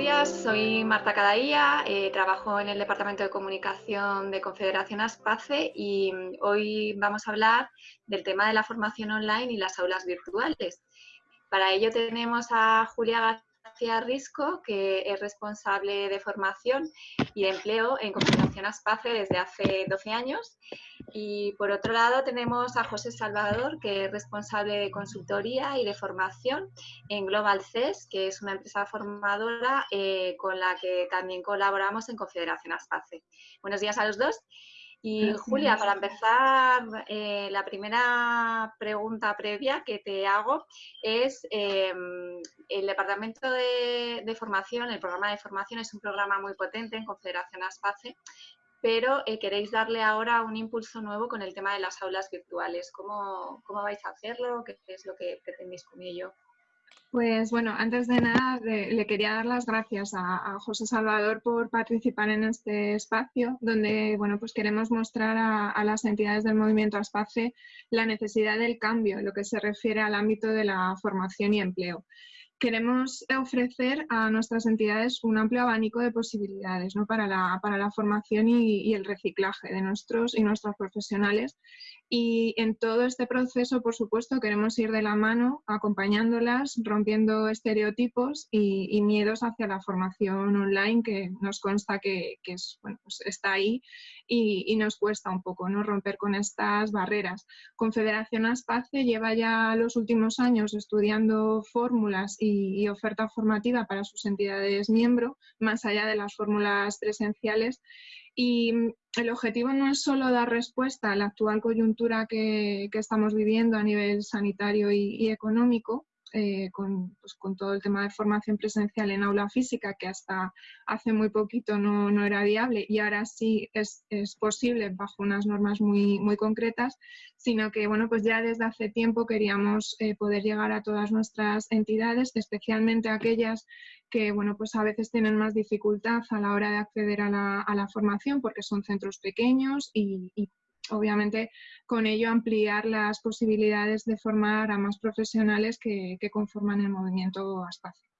días, soy Marta Cadaía, eh, trabajo en el Departamento de Comunicación de Confederación Aspace y mm, hoy vamos a hablar del tema de la formación online y las aulas virtuales. Para ello tenemos a Julia García Risco, que es responsable de formación y de empleo en Confederación Aspace desde hace 12 años y por otro lado tenemos a José Salvador, que es responsable de consultoría y de formación en Global CES, que es una empresa formadora eh, con la que también colaboramos en Confederación Aspace. Buenos días a los dos. Y Julia, para empezar, eh, la primera pregunta previa que te hago es, em, el Departamento de, de, Formación, el programa de formación es un programa muy potente en Confederación Aspace pero eh, queréis darle ahora un impulso nuevo con el tema de las aulas virtuales. ¿Cómo, cómo vais a hacerlo? ¿Qué, es lo que pretendéis con ello? Pues bueno, antes de nada le quería dar las gracias a, José Salvador por participar en este espacio donde bueno, pues queremos mostrar a, las entidades del movimiento ASPACE la necesidad del cambio en lo que se refiere al ámbito de la formación y empleo queremos ofrecer a nuestras entidades un amplio abanico de posibilidades ¿no? para, la, para, la, formación y, y, el reciclaje de nuestros y nuestras profesionales y en todo este proceso, por supuesto, queremos ir de la mano, acompañándolas, rompiendo estereotipos y, miedos hacia la formación online, que nos consta que, bueno, pues está ahí y, nos cuesta un poco ¿no? romper con estas barreras. Confederación Aspace lleva ya los últimos años estudiando fórmulas y, y oferta formativa para sus entidades miembro, más allá de las fórmulas presenciales, y el objetivo no es solo dar respuesta a la actual coyuntura que, estamos viviendo a nivel sanitario y, económico, eh, con, pues, con, todo el tema de formación presencial en aula física, que hasta hace muy poquito no, era viable y ahora sí es, posible bajo unas normas muy, muy concretas, sino que bueno, pues ya desde hace tiempo queríamos eh, poder llegar a todas nuestras entidades, especialmente aquellas que bueno, pues a veces tienen más dificultad a la hora de acceder a la, formación porque son centros pequeños y, obviamente con ello ampliar las posibilidades de formar a más profesionales que, que conforman el movimiento espacio.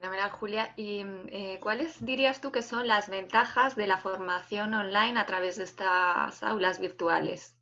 Fenomenal, Julia. ¿Y eh, cuáles dirías tú que son las ventajas de la formación online a través de estas aulas virtuales?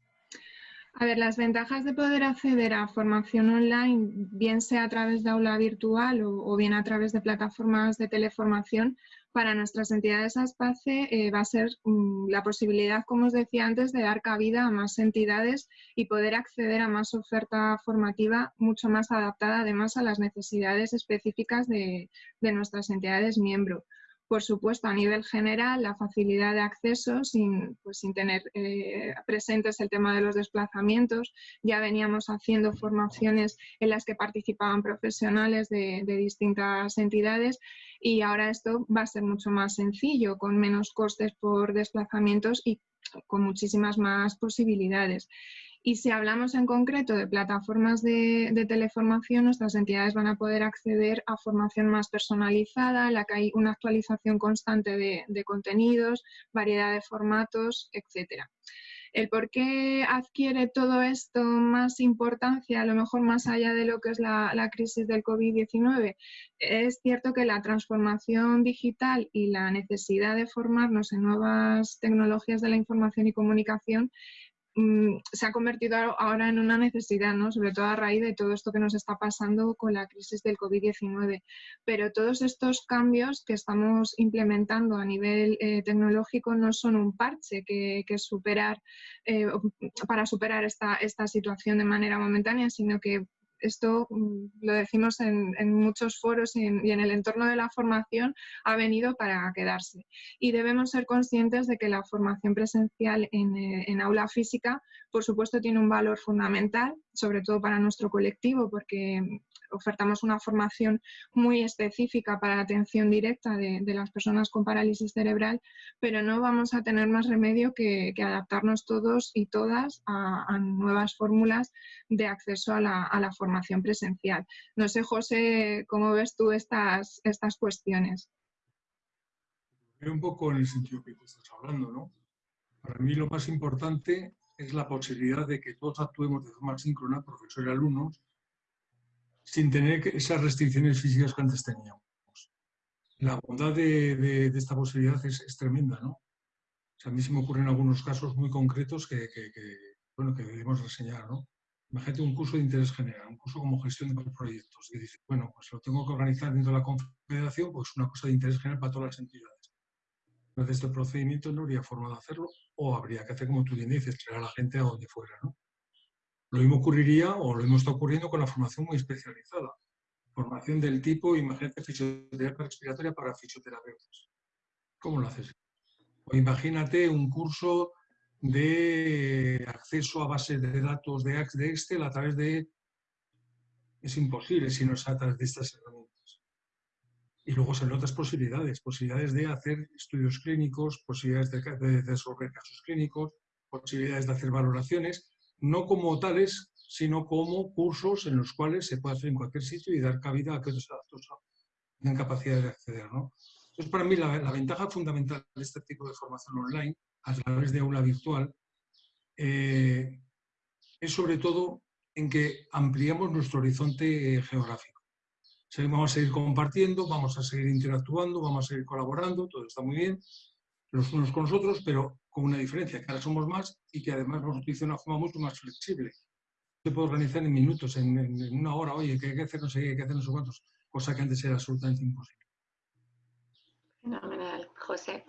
A ver, las ventajas de poder acceder a formación online, bien sea a través de aula virtual o, bien a través de plataformas de teleformación, para nuestras entidades ASPACE eh, va a ser um, la posibilidad, como os decía antes, de dar cabida a más entidades y poder acceder a más oferta formativa mucho más adaptada además a las necesidades específicas de, de nuestras entidades miembro por supuesto, a nivel general, la facilidad de acceso sin, pues, sin tener eh, presentes el tema de los desplazamientos. Ya veníamos haciendo formaciones en las que participaban profesionales de, de distintas entidades y ahora esto va a ser mucho más sencillo, con menos costes por desplazamientos y con muchísimas más posibilidades. Y si hablamos en concreto de plataformas de, teleformación, nuestras entidades van a poder acceder a formación más personalizada, en la que hay una actualización constante de, contenidos, variedad de formatos, etcétera. El por qué adquiere todo esto más importancia, a lo mejor más allá de lo que es la, la crisis del COVID-19, es cierto que la transformación digital y la necesidad de formarnos en nuevas tecnologías de la información y comunicación Mm, se ha convertido ahora en una necesidad, ¿no? sobre todo a raíz de todo esto que nos está pasando con la crisis del COVID-19. Pero todos estos cambios que estamos implementando a nivel eh, tecnológico no son un parche que, superar, eh, para superar esta, esta situación de manera momentánea, sino que esto mm, lo decimos en, muchos foros y en, el entorno de la formación, ha venido para quedarse. Y debemos ser conscientes de que la formación presencial en, eh, en aula física, por supuesto, tiene un valor fundamental, sobre todo para nuestro colectivo, porque ofertamos una formación muy específica para la atención directa de, las personas con parálisis cerebral, pero no vamos a tener más remedio que, adaptarnos todos y todas a, nuevas fórmulas de acceso a la, formación presencial. No sé, José, ¿cómo ves tú estas, estas cuestiones? Un poco en el sentido que tú estás hablando, ¿no? Para mí lo más importante es la posibilidad de que todos actuemos de forma síncrona, profesor y alumnos, sin tener esas restricciones físicas que antes teníamos. La bondad de, esta posibilidad es, tremenda, ¿no? a mí se me ocurren algunos casos muy concretos que, bueno, que debemos reseñar, ¿no? Imagínate un curso de interés general, un curso como gestión de proyectos, y dices, bueno, pues lo tengo que organizar dentro de la confederación, pues una cosa de interés general para todas las entidades. Entonces, este procedimiento no habría forma de hacerlo, o habría que hacer como tú bien dices, traer a la gente a donde fuera, ¿no? Lo mismo ocurriría, o lo mismo está ocurriendo con la formación muy especializada. Formación del tipo, imagínate, fisioterapia respiratoria para fisioterapeutas. ¿Cómo lo haces? O imagínate un curso de acceso a bases de datos de, Excel a través de... Es imposible si no es a través de estas herramientas. Y luego son otras posibilidades, posibilidades de hacer estudios clínicos, posibilidades de, de resolver casos clínicos, posibilidades de hacer valoraciones, no como tales, sino como cursos en los cuales se puede hacer en cualquier sitio y dar cabida a que otros datos tengan capacidad de acceder. ¿no? Entonces, para mí, la, ventaja fundamental de este tipo de formación online, a través de aula virtual, eh, es sobre todo en que ampliamos nuestro horizonte geográfico. vamos a seguir compartiendo, vamos a seguir interactuando, vamos a seguir colaborando, todo está muy bien, los unos con los otros, pero con una diferencia, que ahora somos más y que además nos utiliza de una forma mucho más flexible. Se puede organizar en minutos, en, una hora, oye, que hay que hacer no qué, hay que hacer no sé cuántos, cosa que antes era absolutamente imposible. Fenomenal, José.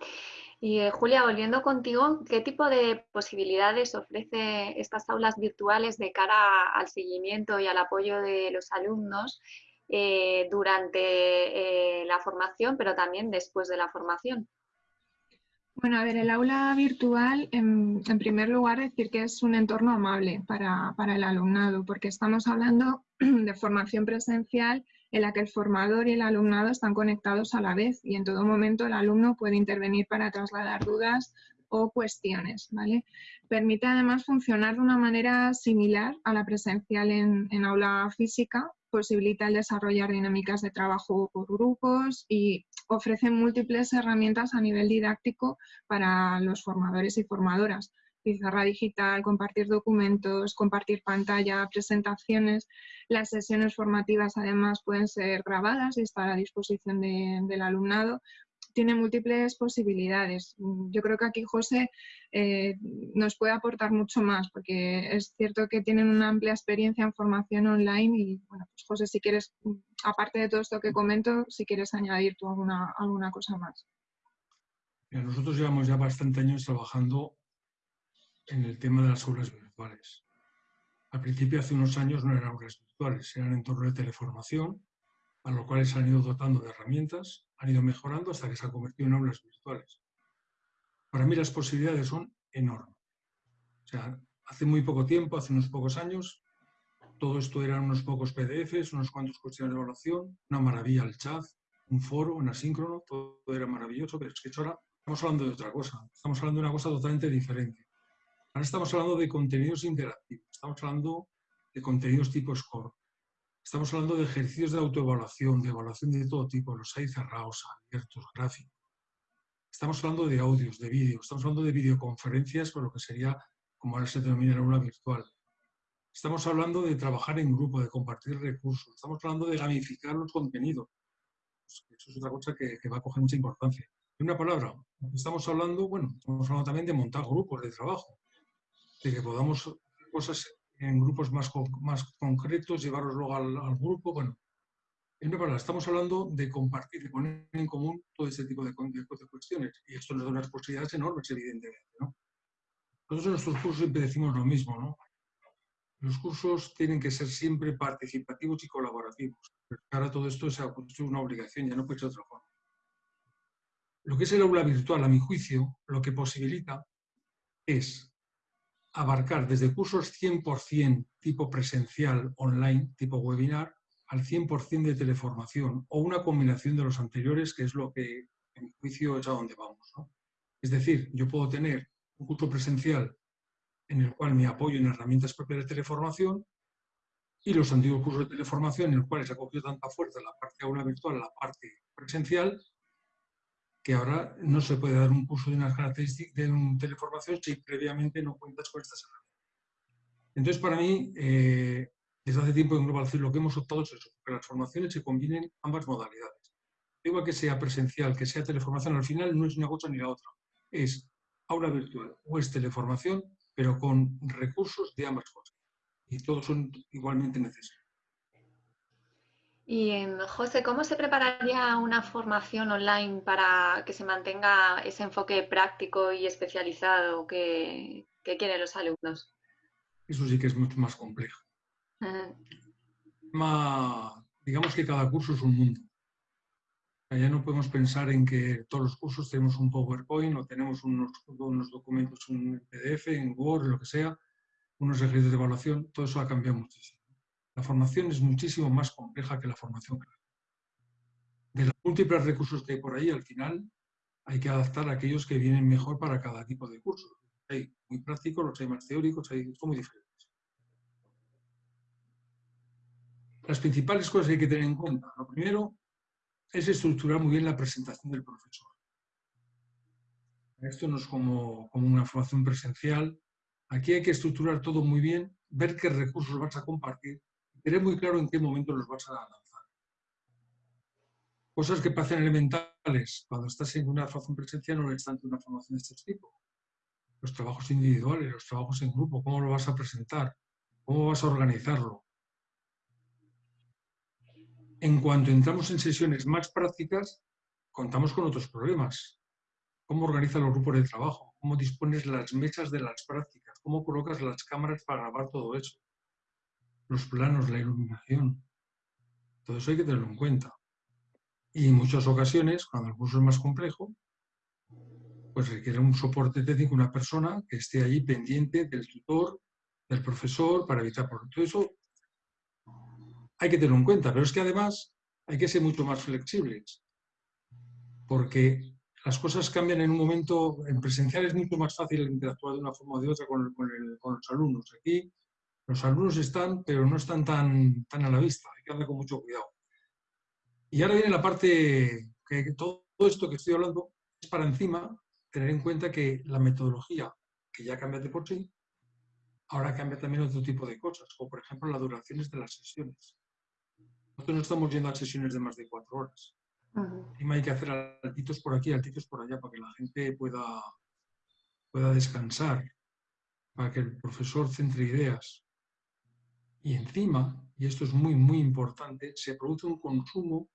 Y eh, Julia, volviendo contigo, ¿qué tipo de posibilidades ofrece estas aulas virtuales de cara al seguimiento y al apoyo de los alumnos eh, durante eh, la formación, pero también después de la formación? Bueno, a ver, el aula virtual, en, primer lugar, decir que es un entorno amable para, para el alumnado, porque estamos hablando de formación presencial en la que el formador y el alumnado están conectados a la vez y en todo momento el alumno puede intervenir para trasladar dudas o cuestiones. ¿vale? Permite además funcionar de una manera similar a la presencial en, en aula física, posibilita el desarrollar dinámicas de trabajo por grupos y ofrece múltiples herramientas a nivel didáctico para los formadores y formadoras pizarra digital, compartir documentos, compartir pantalla, presentaciones. Las sesiones formativas además pueden ser grabadas y estar a disposición del alumnado. Tiene múltiples posibilidades. Yo creo que aquí José eh, nos puede aportar mucho más porque es cierto que tienen una amplia experiencia en formación online y bueno, pues José, si quieres, aparte de todo esto que comento, si quieres añadir tú alguna, alguna cosa más. Nosotros llevamos ya bastante años trabajando en el tema de las aulas virtuales. Al principio, hace unos años, no eran aulas virtuales, eran entornos de teleformación, a los cuales se han ido dotando de herramientas, han ido mejorando hasta que se han convertido en aulas virtuales. Para mí las posibilidades son enormes. O sea, hace muy poco tiempo, hace unos pocos años, todo esto eran unos pocos PDFs, unos cuantos cuestiones de evaluación, una maravilla el chat, un foro, un asíncrono, todo era maravilloso, pero es que ahora estamos hablando de otra cosa, estamos hablando de una cosa totalmente diferente. Ahora estamos hablando de contenidos interactivos, estamos hablando de contenidos tipo score, estamos hablando de ejercicios de autoevaluación, de evaluación de todo tipo, los hay cerrados, abiertos, gráficos. Estamos hablando de audios, de vídeos, estamos hablando de videoconferencias, por lo que sería, como ahora se denomina, en una virtual. Estamos hablando de trabajar en grupo, de compartir recursos, estamos hablando de gamificar los contenidos. Eso es otra cosa que, que va a coger mucha importancia. En una palabra, estamos hablando, bueno, estamos hablando también de montar grupos de trabajo de que podamos hacer cosas en grupos más, más concretos, llevarlos luego al, grupo. Bueno, en verdad, estamos hablando de compartir, de poner en común todo ese tipo de, cuestiones. Y esto nos da unas posibilidades enormes, evidentemente. ¿no? Nosotros en nuestros cursos siempre decimos lo mismo, ¿no? Los cursos tienen que ser siempre participativos y colaborativos. ahora todo esto puesto una obligación, ya no puede ser otra forma. Lo que es el aula virtual, a mi juicio, lo que posibilita es abarcar desde cursos 100% tipo presencial, online, tipo webinar, al 100% de teleformación o una combinación de los anteriores, que es lo que, en mi juicio, es a donde vamos. Es decir, yo puedo tener un curso presencial en el cual me apoyo en herramientas propias de teleformación y los antiguos cursos de teleformación en los cuales ha cogido tanta fuerza la parte aula virtual, la parte presencial, que ahora no se puede dar un curso de unas características de un teleformación si previamente no cuentas con estas herramientas. Entonces, para mí, eh, desde hace tiempo en Global lo que hemos optado es eso, que las formaciones se combinen ambas modalidades. Igual que sea presencial, que sea teleformación, al final no es una cosa ni la otra. Es aula virtual o es teleformación, pero con recursos de ambas cosas. Y todos son igualmente necesarios. Y José, ¿cómo se prepararía una formación online para que se mantenga ese enfoque práctico y especializado que, quieren los alumnos? Eso sí que es mucho más complejo. digamos que cada curso es un mundo. Ya no podemos pensar en que todos los cursos tenemos un PowerPoint o tenemos unos, unos documentos en PDF, en Word, lo que sea, unos ejercicios de evaluación. Todo eso ha cambiado muchísimo. La formación es muchísimo más compleja que la formación De los múltiples recursos que hay por ahí, al final hay que adaptar a aquellos que vienen mejor para cada tipo de curso. Hay muy prácticos, los hay más teóricos, hay, muy diferentes. Las principales cosas que hay que tener en cuenta. Lo primero es estructurar muy bien la presentación del profesor. Esto no es como, como una formación presencial. Aquí hay que estructurar todo muy bien, ver qué recursos vas a compartir tener muy claro en qué momento los vas a lanzar. Cosas que parecen elementales cuando estás en una formación presencial no es tanto una formación de este tipo. Los trabajos individuales, los trabajos en grupo, cómo lo vas a presentar, cómo vas a organizarlo. En cuanto entramos en sesiones más prácticas, contamos con otros problemas. ¿Cómo organizas los grupos de trabajo? ¿Cómo dispones las mesas de las prácticas? ¿Cómo colocas las cámaras para grabar todo eso? Los planos, la iluminación. Todo eso hay que tenerlo en cuenta. Y en muchas ocasiones, cuando el curso es más complejo, pues requiere un soporte técnico, una persona que esté allí pendiente del tutor, del profesor, para evitar Todo eso hay que tenerlo en cuenta, pero es que además hay que ser mucho más flexibles, porque las cosas cambian en un momento, en presencial es mucho más fácil interactuar de una forma o de otra con, con los alumnos. Aquí los alumnos están, pero no están tan, tan a la vista, hay que andar con mucho cuidado. Y ahora viene la parte que todo esto que estoy hablando es para encima tener en cuenta que la metodología, que ya cambia de por sí, ahora cambia también otro tipo de cosas, como por ejemplo las duraciones de las sesiones. Nosotros no estamos yendo a sesiones de más de cuatro horas. Encima hay que hacer altitos por aquí, altitos por allá, para que la gente pueda, pueda descansar, para que el profesor centre ideas. Y encima, y esto es muy, muy importante, se produce un consumo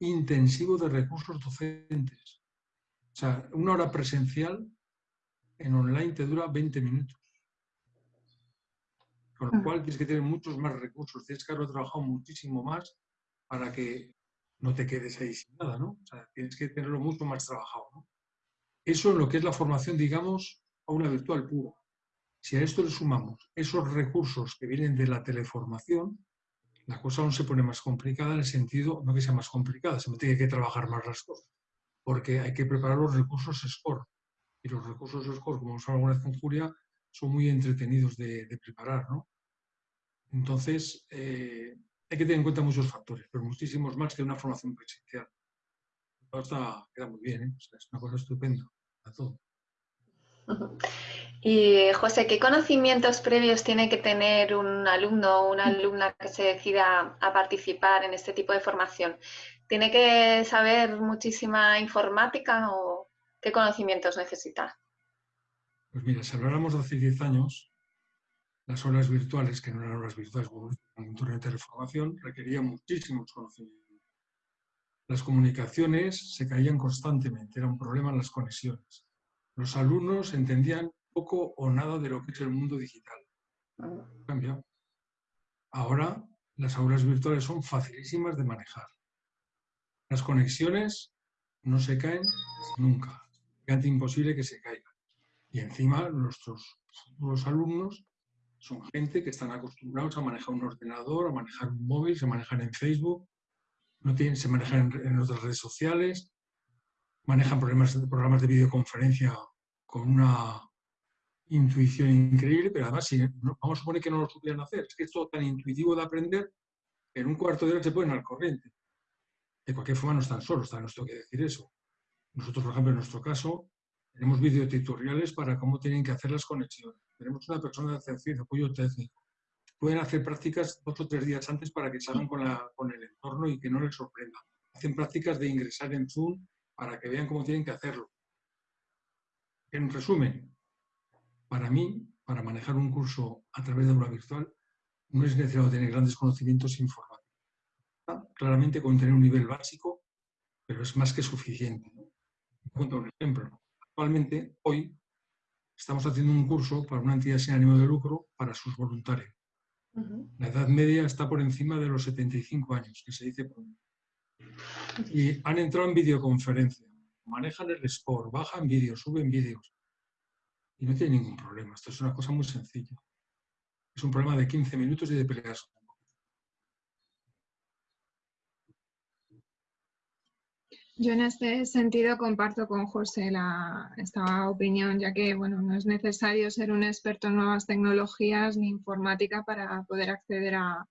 intensivo de recursos docentes. O sea, una hora presencial en online te dura 20 minutos. Con lo mm. cual tienes que tener muchos más recursos, tienes que haber trabajado muchísimo más para que no te quedes ahí sin nada, ¿no? O sea, tienes que tenerlo mucho más trabajado, ¿no? Eso es lo que es la formación, digamos, a una virtual pura. Si a esto le sumamos esos recursos que vienen de la teleformación, la cosa aún se pone más complicada en el sentido, no que sea más complicada, se tiene que trabajar más las cosas, porque hay que preparar los recursos SCORE. Y los recursos SCORE, como hemos hablado alguna vez con Julia, son muy entretenidos de, preparar. ¿no? Entonces, eh, hay que tener en cuenta muchos factores, pero muchísimos más que una formación presencial. Está, queda muy bien, ¿eh? es una cosa estupenda. Y José, ¿qué conocimientos previos tiene que tener un alumno o una alumna que se decida a participar en este tipo de formación? ¿Tiene que saber muchísima informática o qué conocimientos necesita? Pues mira, si habláramos de hace 10 años, las horas virtuales, que no eran horas virtuales, en un torneo de teleformación, requerían muchísimos conocimientos. Las comunicaciones se caían constantemente, era un problema en las conexiones. Los alumnos entendían poco o nada de lo que es el mundo digital. Cambia. Ahora las aulas virtuales son facilísimas de manejar. Las conexiones no se caen nunca. Es imposible que se caigan. Y encima nuestros futuros alumnos son gente que están acostumbrados a manejar un ordenador, a manejar un móvil, se manejan en Facebook, no tienen, se manejan en, otras redes sociales, manejan programas, programas de videoconferencia con una intuición increíble, pero además si, vamos a suponer que no lo supieran hacer. Es que es todo tan intuitivo de aprender en un cuarto de hora se pueden al corriente. De cualquier forma no están solos, también nos tengo que decir eso. Nosotros, por ejemplo, en nuestro caso, tenemos videotutoriales para cómo tienen que hacer las conexiones. Tenemos una persona de atención apoyo técnico. pueden hacer prácticas dos o tres días antes para que salgan con, con el entorno y que no les sorprenda. Hacen prácticas de ingresar en Zoom para que vean cómo tienen que hacerlo. En resumen, para mí, para manejar un curso a través de aula virtual, no es necesario tener grandes conocimientos informáticos. Claramente con tener un nivel básico, pero es más que suficiente. Cuento un ejemplo. Actualmente, hoy, estamos haciendo un curso para una entidad sin ánimo de lucro para sus voluntarios. La edad media está por encima de los 75 años, que se dice pronto. Y han entrado en videoconferencia, manejan el sport, bajan vídeos, suben vídeos. Y no tienen ningún problema. Esto es una cosa muy sencilla. Es un problema de 15 minutos y de peleas Yo en este sentido comparto con José la, esta opinión, ya que bueno, no es necesario ser un experto en nuevas tecnologías ni informática para poder acceder a,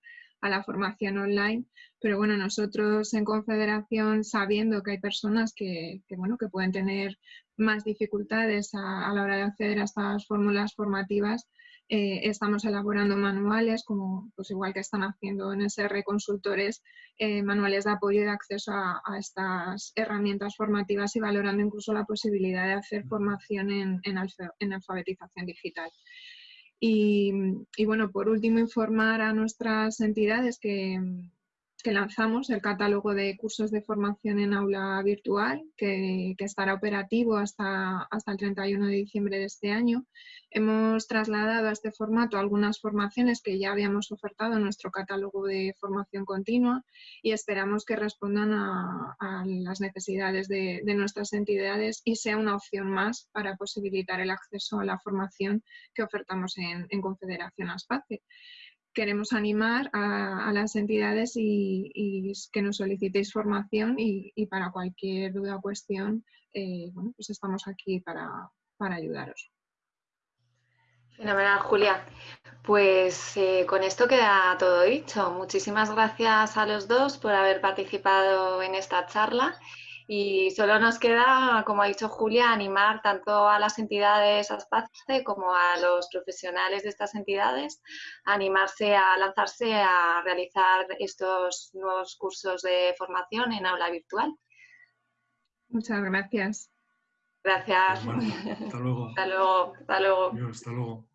la formación online, pero bueno, nosotros en Confederación, sabiendo que hay personas que, bueno, que pueden tener más dificultades a, a la hora de acceder a estas fórmulas formativas, eh, estamos elaborando manuales, como pues igual que están haciendo en SR Consultores, eh, manuales de apoyo y de acceso a, estas herramientas formativas y valorando incluso la posibilidad de hacer formación en, en, alfabetización digital. Y, y, bueno, por último, informar a nuestras entidades que, que lanzamos el catálogo de cursos de formación en aula virtual, que, estará operativo hasta, hasta el 31 de diciembre de este año. Hemos trasladado a este formato algunas formaciones que ya habíamos ofertado en nuestro catálogo de formación continua y esperamos que respondan a, las necesidades de, nuestras entidades y sea una opción más para posibilitar el acceso a la formación que ofertamos en, en Confederación ASPACE queremos animar a, las entidades y, que nos solicitéis formación y, para cualquier duda o cuestión, eh, bueno, pues estamos aquí para, ayudaros. Fenomenal, Julia. Pues eh, con esto queda todo dicho. Muchísimas gracias a los dos por haber participado en esta charla y solo nos queda, como ha dicho Julia, animar tanto a las entidades ASPACE como a los profesionales de estas entidades a animarse a lanzarse a realizar estos nuevos cursos de formación en aula virtual. Muchas gracias. Gracias. hasta luego. Hasta luego. Hasta luego. hasta luego.